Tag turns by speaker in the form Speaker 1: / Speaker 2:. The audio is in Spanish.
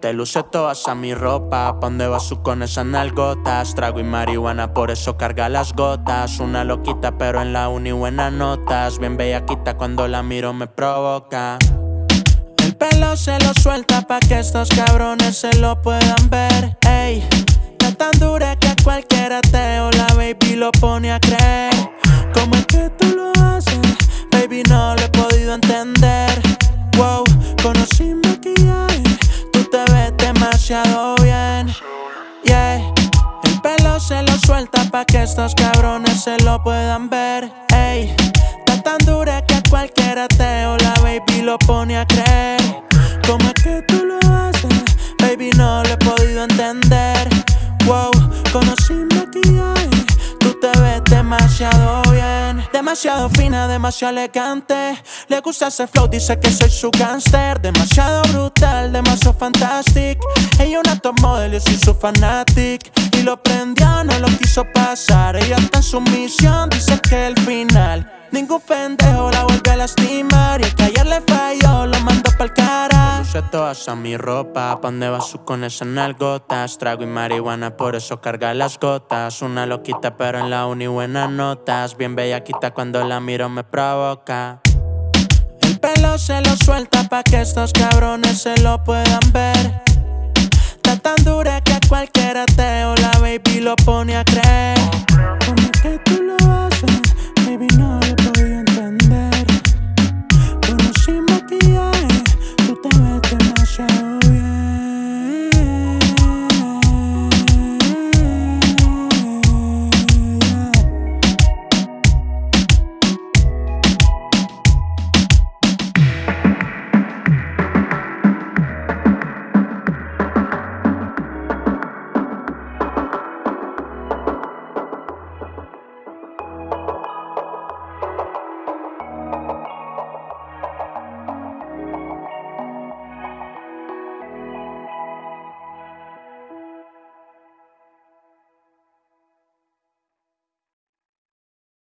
Speaker 1: Te luce todas a mi ropa, pa' vas tú con esas nalgotas Trago y marihuana, por eso carga las gotas. Una loquita, pero en la uni buenas notas. Bien bellaquita, cuando la miro me provoca. El pelo se lo suelta pa' que estos cabrones se lo puedan ver. Ey, no tan dura que cualquiera te ola baby lo pone a creer. ¿Cómo es que tú lo haces? Baby no lo he podido entender. Wow, conocí maquillaje Tú te ves demasiado bien. Yeah El pelo se lo suelta pa' que estos cabrones se lo puedan ver. Ey, está tan dura que cualquiera te la baby lo pone a creer. ¿Cómo es que tú lo haces? Baby no lo he podido entender demasiado bien Demasiado fina, demasiado elegante. Le gusta ese flow, dice que soy su gangster. Demasiado brutal, demasiado fantastic. Ella una top model, yo soy su fanatic. Y lo prendió, no lo quiso pasar. Ella está en su misión, dice que el final. Ningún pendejo la vuelve a lastimar. Y el que ayer le cara Luce toda esa mi ropa Pa' donde vas su con esas nalgotas Trago y marihuana, por eso carga las gotas. Una loquita pero en la uni buenas notas. Bien bellaquita cuando la miro me provoca. El pelo se lo suelta pa' que estos cabrones se lo puedan ver. Está tan dura que a cualquiera te